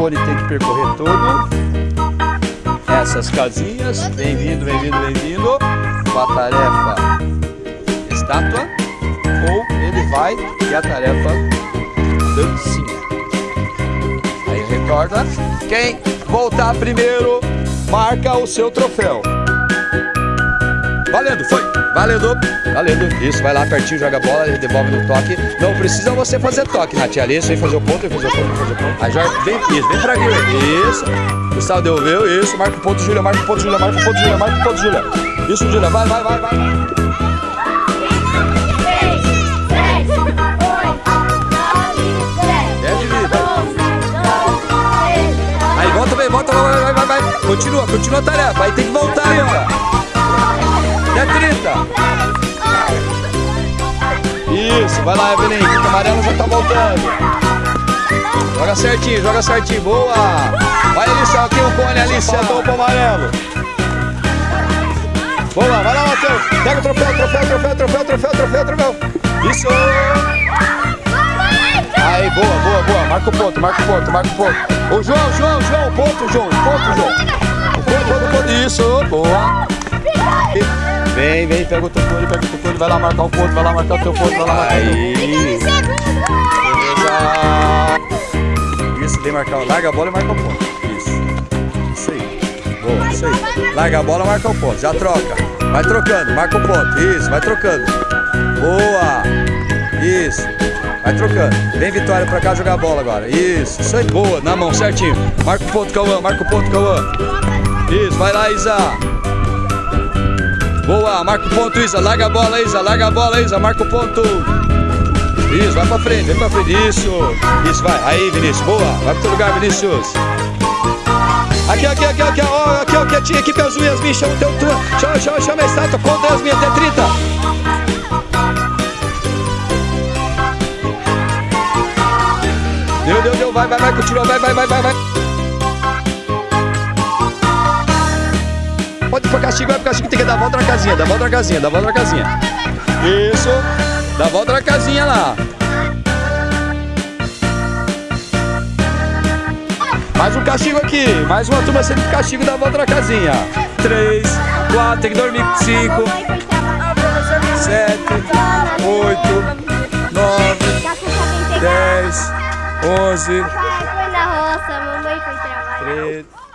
Cone tem que percorrer todo essas casinhas. Bem-vindo, bem-vindo, bem-vindo. Com a tarefa estátua. Ou ele vai ter a tarefa dancinha. Aí recorda. Quem voltar primeiro marca o seu troféu. Valendo, foi! Valendo, valendo. Isso, vai lá pertinho, joga a bola, devolve no toque. Não precisa você fazer toque, Nath. Ali, vem fazer o ponto, vem fazer o ponto, vem fazer o ponto. Aí joga, vem, isso, vem pra Guilherme. Isso. Gustavo devolveu, isso. Marca o ponto, Júlia, marca o ponto, Júlia, marca o ponto, Júlia, marca o ponto, Júlia. Isso, Júlia, vai, vai, vai, vai. Aí volta, vem, volta, vai, vai, vai, vai. Continua, continua a tarefa. Aí tem que voltar aí, ó. É 30. Isso, vai lá, Evelyn. O amarelo já tá voltando. Joga certinho, joga certinho. Boa. Vai, Alicia. Aqui o cone, Alicia. Toma pro amarelo. Boa, vai lá, Matheus. Pega o troféu, troféu, troféu, troféu, troféu, troféu, troféu. Isso. Aí, boa, boa, boa. Marca o ponto, marca o ponto, marca o ponto. Ô, João, João, João. Ponto, João. Ponto, João. Ponto, ponto, ponto. Isso, boa. Vem, vem, pega o teu cone, pega o teu cone, vai lá marcar o ponto, vai lá marcar o teu ponto, vai lá marcar Aí. Beleza. Isso, vem marcar, larga a bola e marca o ponto. Isso. Isso aí. Boa, isso aí. Larga a bola, marca o ponto, já troca. Vai trocando, marca o ponto. Isso, vai trocando. Boa. Isso. Vai trocando. Vem Vitória pra cá jogar a bola agora. Isso, isso aí, boa, na mão, certinho. Marca o ponto, Cauã, marca o ponto, Cauã. Isso, vai lá, Isa. Boa, marca o ponto, Isa. Larga a bola, Isa. Larga a bola, Isa. Marca o ponto. Isso, vai pra frente, vem pra frente. Isso, isso, vai. Aí, Vinícius. Boa. Vai pro teu lugar, Vinícius. Aqui, aqui, aqui, aqui, ó, aqui, ó, quietinho, equipe azul, Yasmin, chama o teu turno. Chama, chama, chama a estátua, conta Yasmin, até 30. Deu, deu, deu, vai, vai, vai, continua, vai, vai, vai, vai, vai. Pode ir pra castigo, vai pro castigo, tem que dar a volta na casinha, dá a volta na casinha, dá a volta na casinha. Isso, dá a volta na casinha lá. Mais um castigo aqui, mais uma turma sendo castigo, dá a volta na casinha. Três, quatro, tem que dormir. Cinco, sete, oito, nove, dez, onze, Papai foi na roça, mamãe foi trabalhar.